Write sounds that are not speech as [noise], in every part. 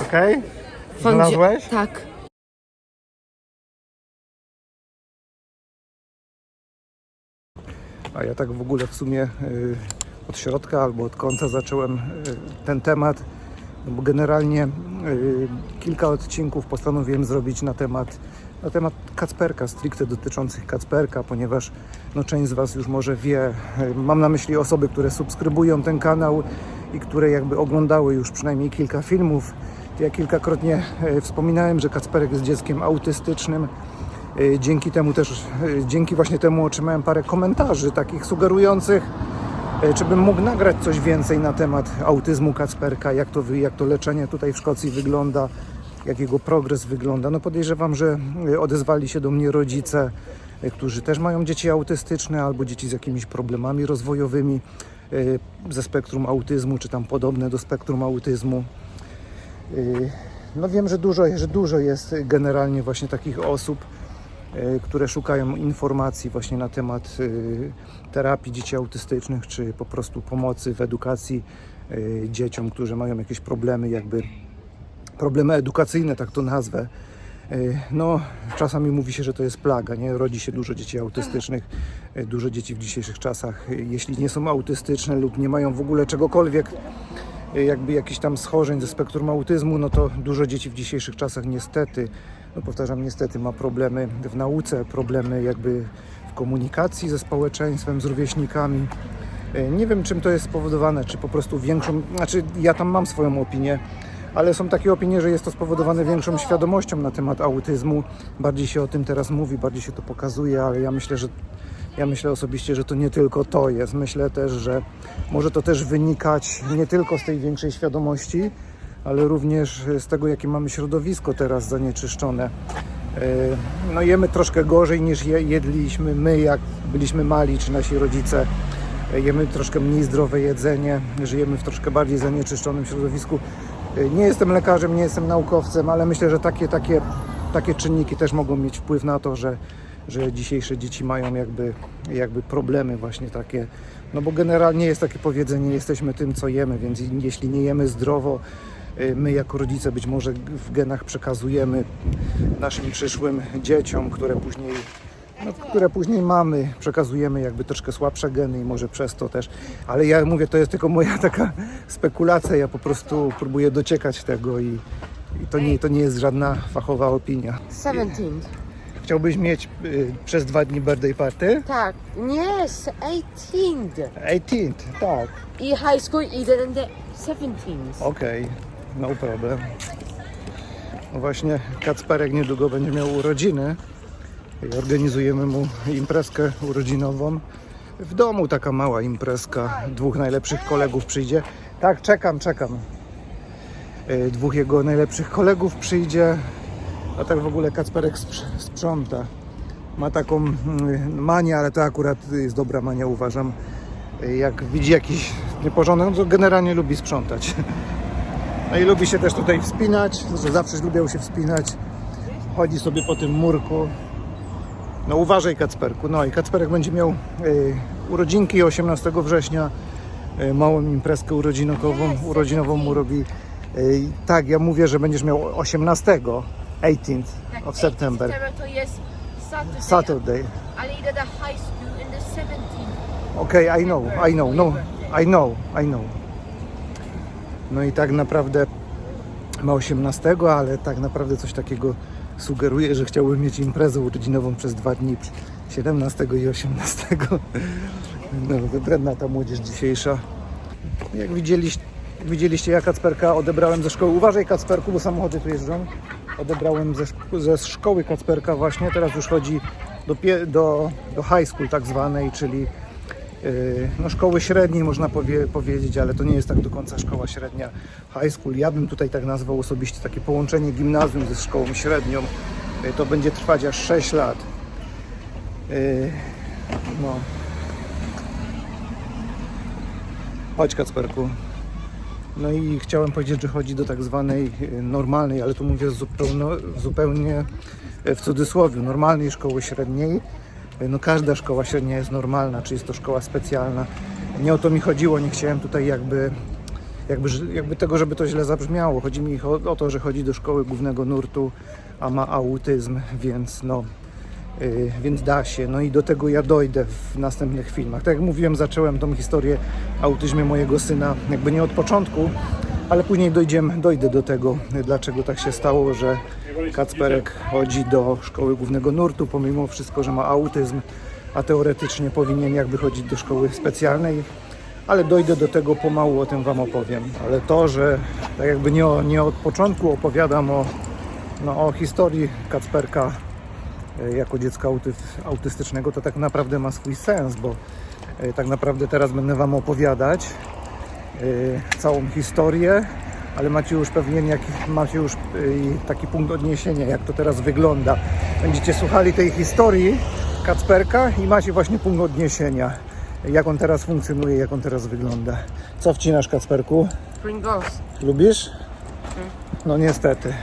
Okej? Znalazłeś? Tak. A ja tak w ogóle w sumie y, od środka albo od końca zacząłem y, ten temat, no bo generalnie y, kilka odcinków postanowiłem zrobić na temat, na temat Kacperka, stricte dotyczących Kacperka, ponieważ no, część z Was już może wie, mam na myśli osoby, które subskrybują ten kanał i które jakby oglądały już przynajmniej kilka filmów. Ja kilkakrotnie y, wspominałem, że Kacperek jest dzieckiem autystycznym. Y, Dzięki temu też, y, dzięki właśnie temu otrzymałem parę komentarzy takich sugerujących, czy bym mógł nagrać coś więcej na temat autyzmu Kacperka, jak to, jak to leczenie tutaj w Szkocji wygląda, jak jego progres wygląda. No podejrzewam, że y, odezwali się do mnie rodzice, y, którzy też mają dzieci autystyczne albo dzieci z jakimiś problemami rozwojowymi y, ze spektrum autyzmu, czy tam podobne do spektrum autyzmu. No wiem, że dużo, że dużo jest generalnie właśnie takich osób, które szukają informacji właśnie na temat terapii dzieci autystycznych, czy po prostu pomocy w edukacji dzieciom, którzy mają jakieś problemy, jakby problemy edukacyjne, tak to nazwę. Y, No, czasami mówi się, że to jest plaga, nie? Rodzi się dużo dzieci autystycznych, y, dużo dzieci w dzisiejszych czasach, y, jeśli nie są autystyczne lub nie mają w ogóle czegokolwiek, jakby jakichś tam schorzeń ze spektrum autyzmu, no to dużo dzieci w dzisiejszych czasach niestety, no powtarzam niestety, ma problemy w nauce, problemy jakby w komunikacji ze społeczeństwem, z rówieśnikami. Nie wiem czym to jest spowodowane, czy po prostu większą, znaczy ja tam mam swoją opinię, ale są takie opinie, że jest to spowodowane większą świadomością na temat autyzmu. Bardziej się o tym teraz mówi, bardziej się to pokazuje, ale ja myślę, że ja myślę osobiście, że to nie tylko to jest. Myślę też, że może to też wynikać nie tylko z tej większej świadomości, ale również z tego, jakie mamy środowisko teraz zanieczyszczone. Yy, No jemy troszkę gorzej niż je, jedliśmy my, jak byliśmy mali, czy nasi rodzice. Yy, Jemy troszkę mniej zdrowe jedzenie, żyjemy w troszkę bardziej zanieczyszczonym środowisku. Yy, Nie jestem lekarzem, nie jestem naukowcem, ale myślę, że takie, takie, takie czynniki też mogą mieć wpływ na to, że, że dzisiejsze dzieci mają jakby, jakby problemy właśnie takie. No bo generalnie jest takie powiedzenie, jesteśmy tym, co jemy, więc jeśli nie jemy zdrowo, y, my jako rodzice być może w genach przekazujemy naszym przyszłym dzieciom, które później, no, które później mamy, przekazujemy jakby troszkę słabsze geny i może przez to też. Ale ja mówię, to jest tylko moja [laughs] taka spekulacja, ja po prostu próbuję dociekać tego i, i to, nie, to nie jest żadna fachowa opinia. 17. Chciałbyś mieć y, przez dwa dni birthday party? Tak. Yes, 18. 18, tak. I high school either than the 17th. Okej, no problem. No właśnie, Kacperek niedługo będzie miał urodziny i organizujemy mu imprezkę urodzinową. W domu taka mała imprezka, dwóch najlepszych kolegów przyjdzie. Tak, czekam, czekam. Y, Dwóch jego najlepszych kolegów przyjdzie, a tak w ogóle Kacperek sprz- sprząta. Ma taką mm, manię, ale to akurat jest dobra mania, uważam. Y, Jak widzi jakiś nieporządek, no to generalnie lubi sprzątać. [laughs] No i lubi się też tutaj wspinać, zawsze lubiał się wspinać. Chodzi sobie po tym murku. No uważaj Kacperku. No i Kacperek będzie miał y, urodzinki 18 września. Y, małą imprezkę urodzinową, urodzinową mu robi. Y, tak, ja mówię, że będziesz miał 18, 18th of September. September to jest Saturday. Saturday. Idę do high school in the 17th. Okay, I know, I know, no, I know, I know. No i tak naprawdę ma 18, ale tak naprawdę coś takiego sugeruje, że chciałby mieć imprezę urodzinową przez dwa dni, 17 i 18. No, wybredna ta młodzież dzisiejsza. Jak widzieliście, widzieliście, ja Kacperka odebrałem ze szkoły. Uważaj Kacperku, bo samochody tu jeżdżą. Odebrałem ze, ze szkoły Kacperka właśnie, teraz już chodzi do, do, do high school tak zwanej, czyli no, szkoły średniej można powie, powiedzieć, ale to nie jest tak do końca szkoła średnia high school. Ja bym tutaj tak nazwał osobiście takie połączenie gimnazjum ze szkołą średnią. Yy, to będzie trwać aż 6 lat. Yy, no. Chodź Kacperku. No i chciałem powiedzieć, że chodzi do tak zwanej normalnej, ale tu mówię zupełnie, w cudzysłowie, normalnej szkoły średniej. No każda szkoła średnia jest normalna, czy jest to szkoła specjalna. Nie o to mi chodziło, nie chciałem tutaj jakby jakby, jakby tego, żeby to źle zabrzmiało. Chodzi mi o, o to, że chodzi do szkoły głównego nurtu, a ma autyzm, więc no, y, więc da się. No i do tego ja dojdę w następnych filmach. Tak jak mówiłem, zacząłem tą historię o autyzmie mojego syna jakby nie od początku, ale później dojdziemy, dojdę do tego, dlaczego tak się stało, że Kacperek chodzi do szkoły głównego nurtu, pomimo wszystko, że ma autyzm, a teoretycznie powinien jakby chodzić do szkoły specjalnej, ale dojdę do tego pomału, o tym Wam opowiem. Ale to, że tak jakby nie, nie od początku opowiadam o, no, o historii Kacperka e, jako dziecka auty, autystycznego, to tak naprawdę ma swój sens, bo e, tak naprawdę teraz będę Wam opowiadać całą historię, ale macie już pewnie jaki, macie już e, taki punkt odniesienia, jak to teraz wygląda. Będziecie słuchali tej historii Kacperka i macie właśnie punkt odniesienia, jak on teraz funkcjonuje, jak on teraz wygląda. Co wcinasz Kacperku? Pringles. Lubisz? No niestety.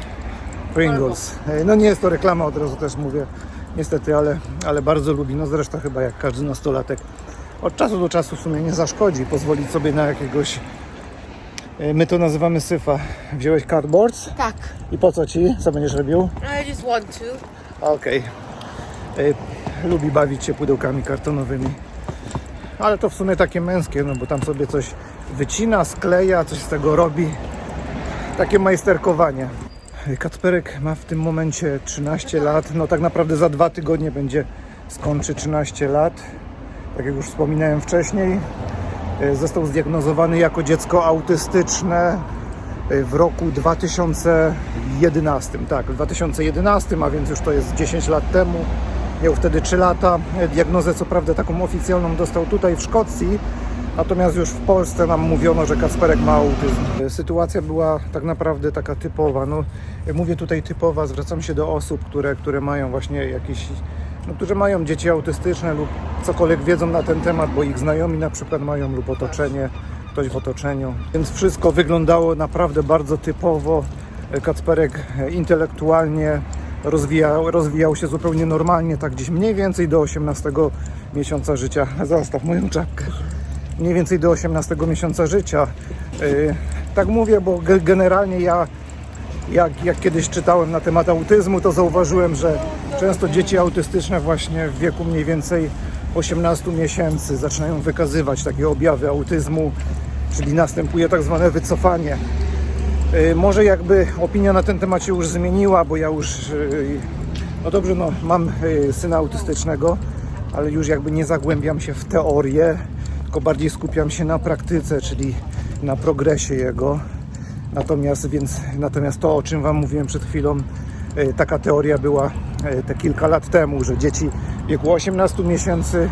Pringles. E, No nie jest to reklama, od razu też mówię. Niestety, ale, ale bardzo lubi. No zresztą chyba jak każdy nastolatek. Od czasu do czasu w sumie nie zaszkodzi pozwolić sobie na jakiegoś... e, My to nazywamy syfa. Wziąłeś cardboards Tak. i po co ci? Co będziesz robił? I just want to. Okej. E, Lubi bawić się pudełkami kartonowymi. Ale to w sumie takie męskie, no bo tam sobie coś wycina, skleja, coś z tego robi. Takie majsterkowanie. Kacperek ma w tym momencie 13 lat. No tak naprawdę za dwa tygodnie będzie skończy 13 lat. Tak jak już wspominałem wcześniej. E, Został zdiagnozowany jako dziecko autystyczne e, w roku 2011. Tak, w 2011, a więc już to jest 10 lat temu. Miał wtedy 3 lata. E, Diagnozę co prawda taką oficjalną dostał tutaj w Szkocji, natomiast już w Polsce nam mówiono, że Kacperek ma autyzm. Sytuacja była tak naprawdę taka typowa. No, mówię tutaj typowa, zwracam się do osób, które, które mają właśnie jakieś no, którzy mają dzieci autystyczne lub cokolwiek wiedzą na ten temat, bo ich znajomi na przykład mają lub otoczenie, ktoś w otoczeniu. Więc wszystko wyglądało naprawdę bardzo typowo. Kacperek intelektualnie rozwijał, rozwijał się zupełnie normalnie, tak gdzieś mniej więcej do 18 miesiąca życia. [laughs] Zostaw moją czapkę. Mniej więcej do 18 miesiąca życia. Yy, Tak mówię, bo ge- generalnie ja jak, jak kiedyś czytałem na temat autyzmu, to zauważyłem, że często dzieci autystyczne właśnie w wieku mniej więcej 18 miesięcy zaczynają wykazywać takie objawy autyzmu, czyli następuje tak zwane wycofanie. Yy, Może jakby opinia na ten temat się już zmieniła, bo ja już, yy, no dobrze, no mam yy, syna autystycznego, ale już jakby nie zagłębiam się w teorię, tylko bardziej skupiam się na praktyce, czyli na progresie jego. Natomiast, więc, natomiast to, o czym Wam mówiłem przed chwilą, e, taka teoria była e, te kilka lat temu, że dzieci w wieku 18 miesięcy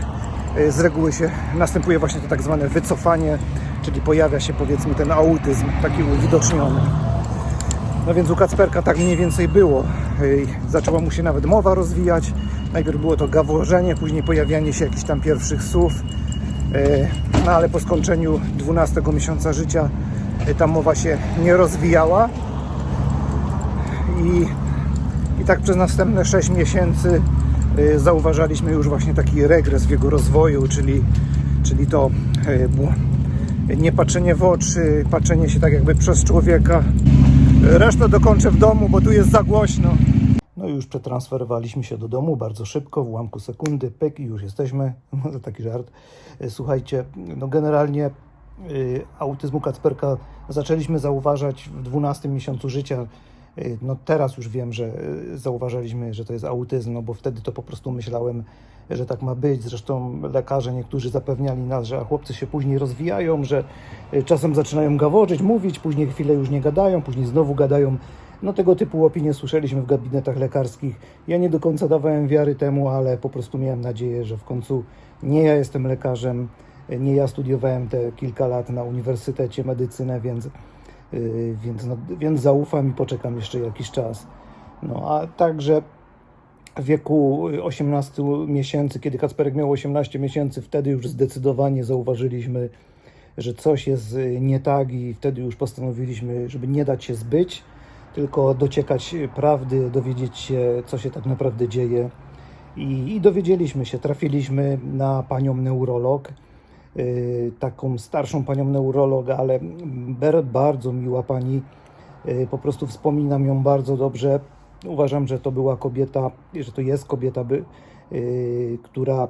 e, z reguły się następuje właśnie to tak zwane wycofanie, czyli pojawia się powiedzmy ten autyzm taki uwidoczniony. No więc u Kacperka tak mniej więcej było. Zaczęła mu się nawet mowa rozwijać. Najpierw było to gaworzenie, później pojawianie się jakichś tam pierwszych słów. No ale po skończeniu 12 miesiąca życia ta mowa się nie rozwijała. I, i tak przez następne 6 miesięcy e, zauważaliśmy już właśnie taki regres w jego rozwoju, czyli, czyli to było nie patrzenie w oczy, patrzenie się tak jakby przez człowieka. Resztę dokończę w domu, bo tu jest za głośno. No i już przetransferowaliśmy się do domu bardzo szybko, w ułamku sekundy, pyk i już jesteśmy. [laughs] Taki żart. Słuchajcie, no generalnie y, autyzmu Kacperka zaczęliśmy zauważać w 12 miesiącu życia. Y, No teraz już wiem, że y, zauważaliśmy, że to jest autyzm, no bo wtedy to po prostu myślałem, że tak ma być. Zresztą lekarze niektórzy zapewniali nas, że chłopcy się później rozwijają, że y, czasem zaczynają gaworzyć, mówić, później chwilę już nie gadają, później znowu gadają. No tego typu opinie słyszeliśmy w gabinetach lekarskich. Ja nie do końca dawałem wiary temu, ale po prostu miałem nadzieję, że w końcu nie ja jestem lekarzem, nie ja studiowałem te kilka lat na uniwersytecie medycynę, więc, yy, więc, no, więc zaufam i poczekam jeszcze jakiś czas. No a także w wieku 18 miesięcy, kiedy Kacperek miał 18 miesięcy, wtedy już zdecydowanie zauważyliśmy, że coś jest y, nie tak i wtedy już postanowiliśmy, żeby nie dać się zbyć, tylko dociekać prawdy, dowiedzieć się, co się tak naprawdę dzieje. I, i dowiedzieliśmy się, trafiliśmy na panią neurolog, y, taką starszą panią neurolog, ale bardzo miła pani. Y, Po prostu wspominam ją bardzo dobrze. Uważam, że to była kobieta, że to jest kobieta, by, y, która,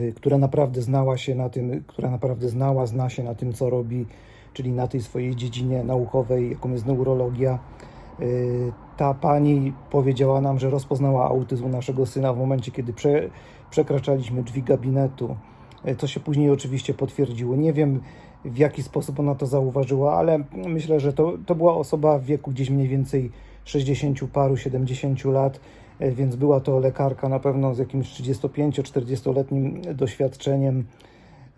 y, która naprawdę znała się na tym, która naprawdę znała, zna się na tym, co robi, czyli na tej swojej dziedzinie naukowej, jaką jest neurologia. Y, Ta pani powiedziała nam, że rozpoznała autyzm naszego syna w momencie, kiedy prze, przekraczaliśmy drzwi gabinetu. Y, To się później oczywiście potwierdziło. Nie wiem, w jaki sposób ona to zauważyła, ale myślę, że to, to była osoba w wieku gdzieś mniej więcej 60 paru, 70 lat, y, więc była to lekarka na pewno z jakimś 35-40-letnim doświadczeniem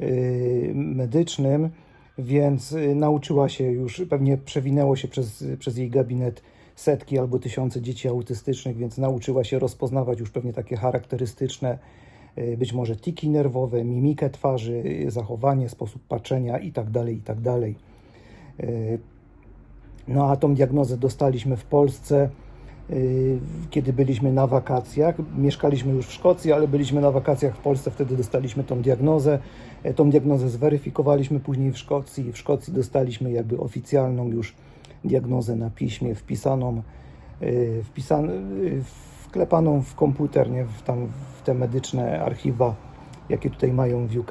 y, medycznym, więc nauczyła się już, pewnie przewinęło się przez, przez jej gabinet setki albo tysiące dzieci autystycznych, więc nauczyła się rozpoznawać już pewnie takie charakterystyczne, być może tiki nerwowe, mimikę twarzy, y, zachowanie, sposób patrzenia itd. itd. Y, No a tą diagnozę dostaliśmy w Polsce, y, kiedy byliśmy na wakacjach. Mieszkaliśmy już w Szkocji, ale byliśmy na wakacjach w Polsce, wtedy dostaliśmy tą diagnozę. Tą diagnozę zweryfikowaliśmy później w Szkocji. W Szkocji dostaliśmy jakby oficjalną już diagnozę na piśmie, wpisaną, y, wpisan, y, wklepaną w komputer, nie? W, tam, w te medyczne archiwa, jakie tutaj mają w UK,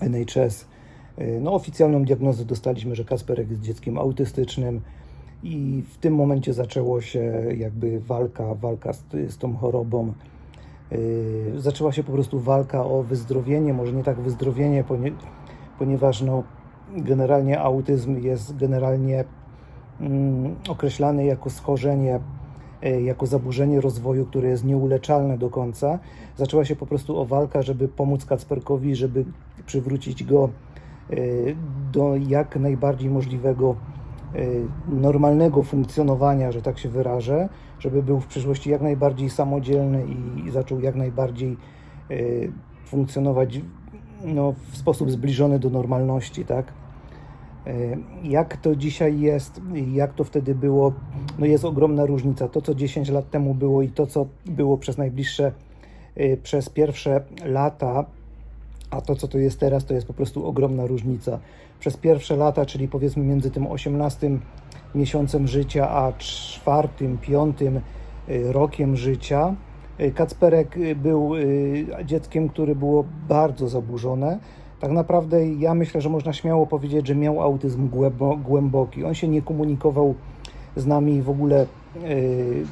NHS. Y, No, oficjalną diagnozę dostaliśmy, że Kasperek jest dzieckiem autystycznym i w tym momencie zaczęło się jakby walka, walka z, z tą chorobą. Yy, zaczęła się po prostu walka o wyzdrowienie, może nie tak wyzdrowienie, ponie, ponieważ no, generalnie autyzm jest generalnie mm, określany jako schorzenie, jako zaburzenie rozwoju, które jest nieuleczalne do końca. Zaczęła się po prostu o walkę, żeby pomóc Kacperkowi, żeby przywrócić go yy, do jak najbardziej możliwego y, normalnego funkcjonowania, że tak się wyrażę, żeby był w przyszłości jak najbardziej samodzielny i, zaczął jak najbardziej funkcjonować no, w sposób zbliżony do normalności, tak? Y, Jak to dzisiaj jest, jak to wtedy było, no jest ogromna różnica. To, co 10 lat temu było i to, co było przez najbliższe, y, przez pierwsze lata, a to, co to jest teraz, to jest po prostu ogromna różnica. Przez pierwsze lata, czyli powiedzmy między tym 18 miesiącem życia, a czwartym, piątym y, rokiem życia, Kacperek był dzieckiem, które było bardzo zaburzone. Tak naprawdę ja myślę, że można śmiało powiedzieć, że miał autyzm głębo- głęboki. On się nie komunikował z nami w ogóle, y,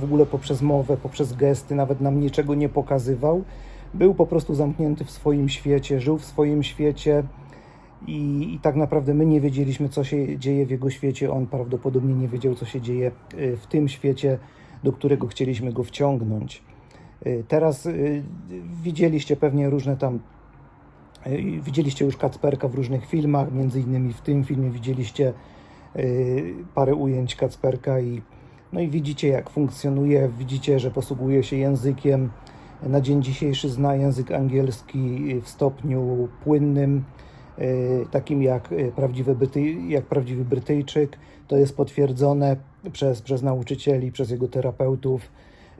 w ogóle poprzez mowę, poprzez gesty, nawet nam niczego nie pokazywał. Był po prostu zamknięty w swoim świecie, żył w swoim świecie i, i tak naprawdę my nie wiedzieliśmy, co się dzieje w jego świecie. On prawdopodobnie nie wiedział, co się dzieje y, w tym świecie, do którego chcieliśmy go wciągnąć. Y, Teraz widzieliście pewnie różne tam Widzieliście już Kacperka w różnych filmach, między innymi w tym filmie widzieliście y, parę ujęć Kacperka i, no i widzicie jak funkcjonuje, widzicie, że posługuje się językiem. Na dzień dzisiejszy zna język angielski w stopniu płynnym, y, takim jak y, prawdziwy, Bryty, jak prawdziwy Brytyjczyk. To jest potwierdzone przez, przez nauczycieli, przez jego terapeutów.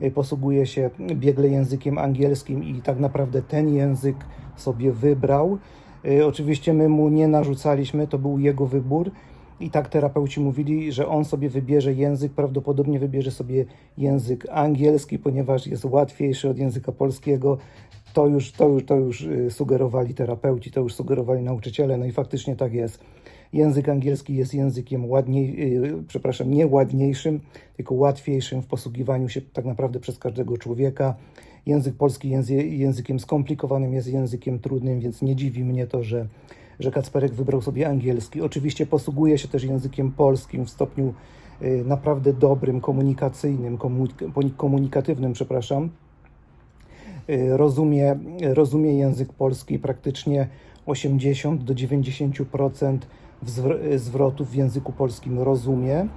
Y, Posługuje się biegle językiem angielskim i tak naprawdę ten język sobie wybrał. Y, Oczywiście my mu nie narzucaliśmy, to był jego wybór. I tak terapeuci mówili, że on sobie wybierze język, prawdopodobnie wybierze sobie język angielski, ponieważ jest łatwiejszy od języka polskiego. To już, to już, to już y, sugerowali terapeuci, to już sugerowali nauczyciele, no i faktycznie tak jest. Język angielski jest językiem ładniej, yy, przepraszam, nie ładniejszym, tylko łatwiejszym w posługiwaniu się tak naprawdę przez każdego człowieka. Język polski jest językiem skomplikowanym, jest językiem trudnym, więc nie dziwi mnie to, że, że Kacperek wybrał sobie angielski. Oczywiście posługuje się też językiem polskim w stopniu yy, naprawdę dobrym, komunikacyjnym, komunik- komunikatywnym, przepraszam. Y, rozumie, rozumie język polski praktycznie 80 do 90% wzw- zwrotów w języku polskim rozumie.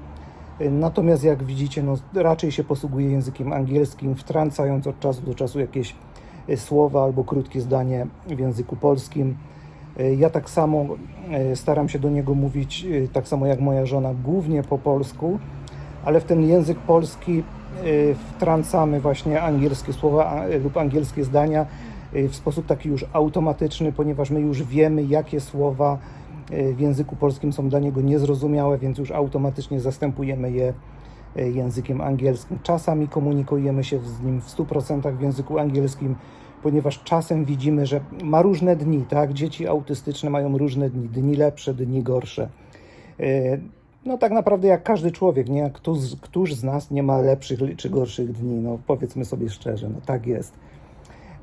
Natomiast jak widzicie, no, raczej się posługuje językiem angielskim, wtrącając od czasu do czasu jakieś y, słowa albo krótkie zdanie w języku polskim. Y, Ja tak samo y, staram się do niego mówić, tak samo jak moja żona, głównie po polsku, ale w ten język polski wtrącamy właśnie angielskie słowa lub angielskie zdania, w sposób taki już automatyczny, ponieważ my już wiemy, jakie słowa w języku polskim są dla niego niezrozumiałe, więc już automatycznie zastępujemy je y, językiem angielskim. Czasami komunikujemy się z nim w 100% w języku angielskim, ponieważ czasem widzimy, że ma różne dni, tak? Dzieci autystyczne mają różne dni, dni lepsze, dni gorsze. Y, No tak naprawdę jak każdy człowiek, nie? Któż, któż z nas nie ma lepszych czy gorszych dni? No powiedzmy sobie szczerze, no tak jest.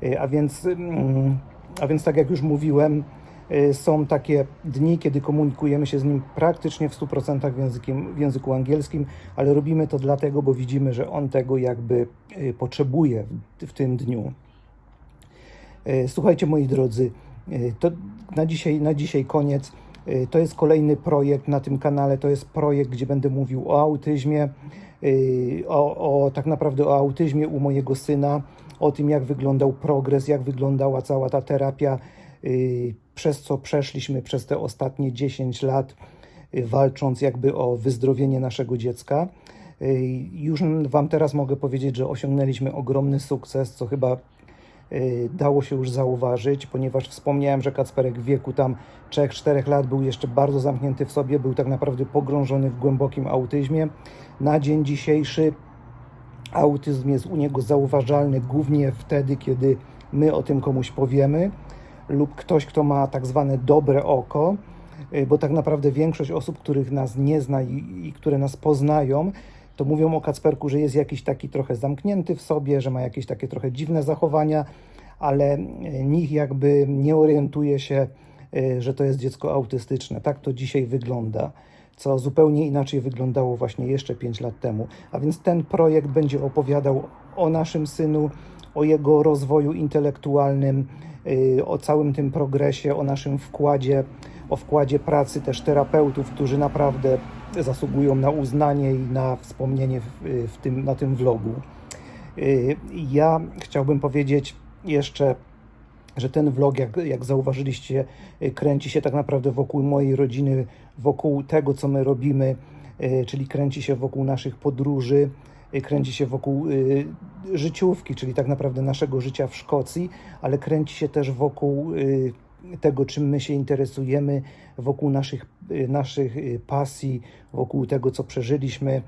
Y, A więc, mm, a więc tak jak już mówiłem, y, są takie dni, kiedy komunikujemy się z nim praktycznie w 100% w, językiem, w języku angielskim, ale robimy to dlatego, bo widzimy, że on tego jakby y, potrzebuje w, w tym dniu. E, Słuchajcie, moi drodzy, to na dzisiaj, na dzisiaj koniec. To jest kolejny projekt na tym kanale. To jest projekt, gdzie będę mówił o autyzmie, o, o tak naprawdę o autyzmie u mojego syna, o tym, jak wyglądał progres, jak wyglądała cała ta terapia, przez co przeszliśmy przez te ostatnie 10 lat, e, walcząc jakby o wyzdrowienie naszego dziecka. E, Już Wam teraz mogę powiedzieć, że osiągnęliśmy ogromny sukces, co chyba y, dało się już zauważyć, ponieważ wspomniałem, że Kacperek w wieku tam 3-4 lat był jeszcze bardzo zamknięty w sobie, był tak naprawdę pogrążony w głębokim autyzmie. Na dzień dzisiejszy autyzm jest u niego zauważalny głównie wtedy, kiedy my o tym komuś powiemy lub ktoś, kto ma tak zwane dobre oko, y, bo tak naprawdę większość osób, których nas nie zna i, i które nas poznają, to mówią o Kacperku, że jest jakiś taki trochę zamknięty w sobie, że ma jakieś takie trochę dziwne zachowania, ale y, nikt jakby nie orientuje się, y, że to jest dziecko autystyczne. Tak to dzisiaj wygląda, co zupełnie inaczej wyglądało właśnie jeszcze 5 lat temu. A więc ten projekt będzie opowiadał o naszym synu, o jego rozwoju intelektualnym, o całym tym progresie, o naszym wkładzie, o wkładzie pracy też terapeutów, którzy naprawdę zasługują na uznanie i na wspomnienie w, w tym, na tym vlogu. Y, Ja chciałbym powiedzieć jeszcze, że ten vlog, jak, jak zauważyliście, y, kręci się tak naprawdę wokół mojej rodziny, wokół tego, co my robimy, y, czyli kręci się wokół naszych podróży, y, kręci się wokół y, życiówki, czyli tak naprawdę naszego życia w Szkocji, ale kręci się też wokół y, tego, czym my się interesujemy, wokół naszych, y, naszych y, pasji, wokół tego, co przeżyliśmy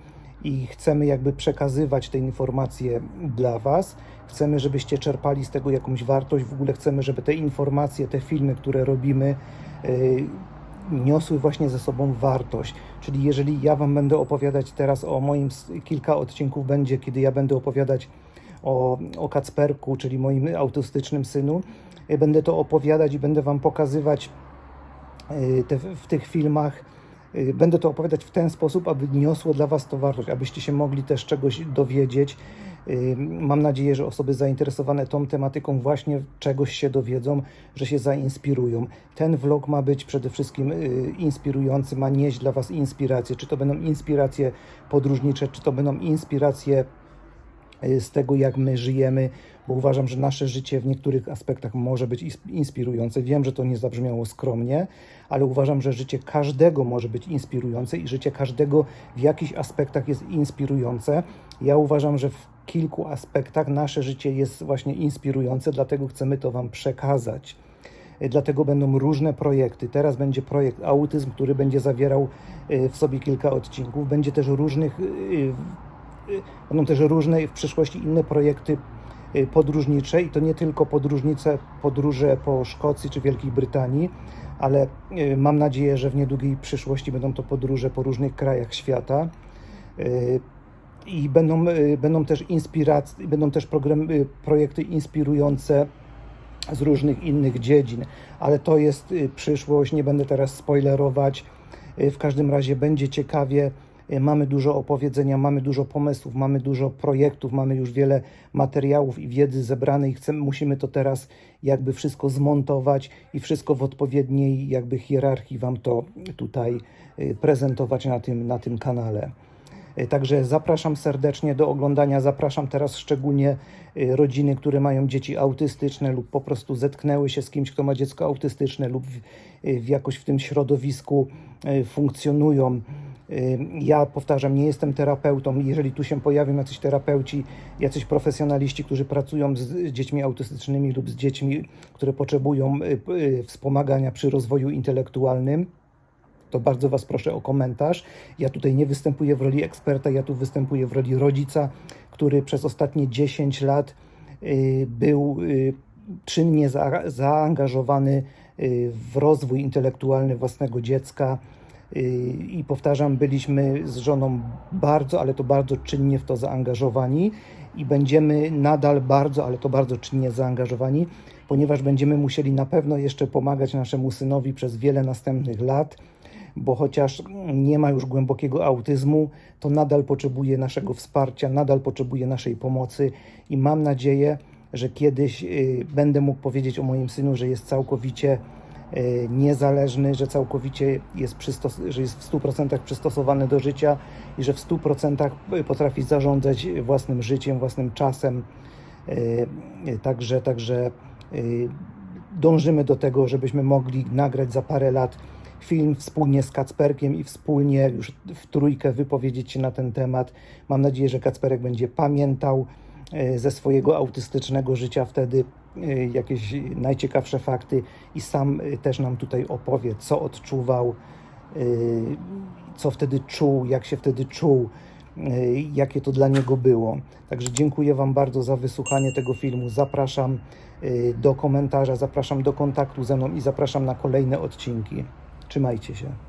i chcemy jakby przekazywać te informacje dla Was. Chcemy, żebyście czerpali z tego jakąś wartość. W ogóle chcemy, żeby te informacje, te filmy, które robimy, y, niosły właśnie ze sobą wartość. Czyli jeżeli ja Wam będę opowiadać teraz o moim, kilka odcinków będzie, kiedy ja będę opowiadać o, o Kacperku, czyli moim autystycznym synu, y, będę to opowiadać i będę Wam pokazywać y, te, w tych filmach. y, Będę to opowiadać w ten sposób, aby niosło dla Was to wartość, abyście się mogli też czegoś dowiedzieć. Mam nadzieję, że osoby zainteresowane tą tematyką właśnie czegoś się dowiedzą, że się zainspirują. Ten vlog ma być przede wszystkim y, inspirujący, ma nieść dla Was inspiracje. Czy to będą inspiracje podróżnicze, czy to będą inspiracje y, z tego, jak my żyjemy, bo uważam, że nasze życie w niektórych aspektach może być inspirujące. Wiem, że to nie zabrzmiało skromnie, ale uważam, że życie każdego może być inspirujące i życie każdego w jakichś aspektach jest inspirujące. Ja uważam, że w kilku aspektach nasze życie jest właśnie inspirujące, dlatego chcemy to Wam przekazać. Y, Dlatego będą różne projekty. Teraz będzie projekt Autyzm, który będzie zawierał y, w sobie kilka odcinków. Będzie też różnych, y, będą też różne w przyszłości inne projekty podróżnicze i to nie tylko podróżnice, podróże po Szkocji czy Wielkiej Brytanii, ale mam nadzieję, że w niedługiej przyszłości będą to podróże po różnych krajach świata. I będą, y, będą też inspiracje, będą też y, projekty inspirujące z różnych innych dziedzin, ale to jest y, przyszłość, nie będę teraz spoilerować. W każdym razie będzie ciekawie. Mamy dużo opowiedzenia, mamy dużo pomysłów, mamy dużo projektów, mamy już wiele materiałów i wiedzy zebranej. Chcemy, musimy to teraz jakby wszystko zmontować i wszystko w odpowiedniej jakby hierarchii Wam to tutaj prezentować na tym, na tym kanale. Y, Także zapraszam serdecznie do oglądania. Zapraszam teraz szczególnie y, rodziny, które mają dzieci autystyczne lub po prostu zetknęły się z kimś, kto ma dziecko autystyczne lub w, w jakoś w tym środowisku funkcjonują. Ja powtarzam, nie jestem terapeutą. Jeżeli tu się pojawią jacyś terapeuci, jacyś profesjonaliści, którzy pracują z dziećmi autystycznymi lub z dziećmi, które potrzebują wspomagania przy rozwoju intelektualnym, to bardzo Was proszę o komentarz. Ja tutaj nie występuję w roli eksperta, ja tu występuję w roli rodzica, który przez ostatnie 10 lat y, był y, czynnie za, zaangażowany y, w rozwój intelektualny własnego dziecka. I powtarzam, byliśmy z żoną bardzo, ale to bardzo czynnie w to zaangażowani i będziemy nadal bardzo, ale to bardzo czynnie zaangażowani, ponieważ będziemy musieli na pewno jeszcze pomagać naszemu synowi przez wiele następnych lat bo chociaż nie ma już głębokiego autyzmu, to nadal potrzebuje naszego wsparcia, nadal potrzebuje naszej pomocy i mam nadzieję, że kiedyś y, będę mógł powiedzieć o moim synu, że jest całkowicie y, niezależny, że całkowicie jest, że jest w 100% przystosowany do życia i że w 100% potrafi zarządzać własnym życiem, własnym czasem. Y, Także, także dążymy do tego, żebyśmy mogli nagrać za parę lat film wspólnie z Kacperkiem i wspólnie już w trójkę wypowiedzieć się na ten temat. Mam nadzieję, że Kacperek będzie pamiętał e, ze swojego autystycznego życia wtedy e, jakieś najciekawsze fakty i sam e, też nam tutaj opowie, co odczuwał, co wtedy czuł, jak się wtedy czuł, jakie to dla niego było. Także dziękuję Wam bardzo za wysłuchanie tego filmu. Zapraszam do komentarza, zapraszam do kontaktu ze mną i zapraszam na kolejne odcinki. Trzymajcie się.